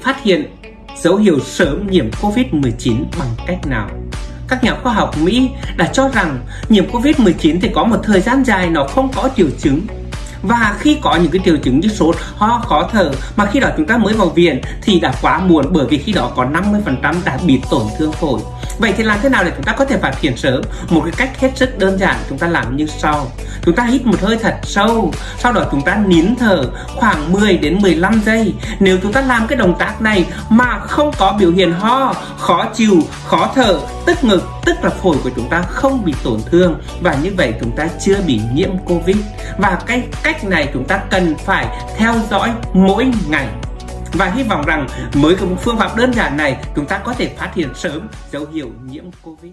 phát hiện dấu hiệu sớm nhiễm COVID-19 bằng cách nào? Các nhà khoa học Mỹ đã cho rằng nhiễm COVID-19 thì có một thời gian dài nó không có triệu chứng và khi có những cái triệu chứng như sốt, ho, khó thở mà khi đó chúng ta mới vào viện thì đã quá muộn bởi vì khi đó có 50% đã bị tổn thương phổi. Vậy thì làm thế nào để chúng ta có thể phát hiện sớm? Một cái cách hết sức đơn giản chúng ta làm như sau. Chúng ta hít một hơi thật sâu, sau đó chúng ta nín thở khoảng 10 đến 15 giây. Nếu chúng ta làm cái động tác này mà không có biểu hiện ho, khó chịu, khó thở, tức ngực, tức là phổi của chúng ta không bị tổn thương và như vậy chúng ta chưa bị nhiễm Covid. Và cái cách này chúng ta cần phải theo dõi mỗi ngày. Và hy vọng rằng với phương pháp đơn giản này, chúng ta có thể phát hiện sớm dấu hiệu nhiễm Covid.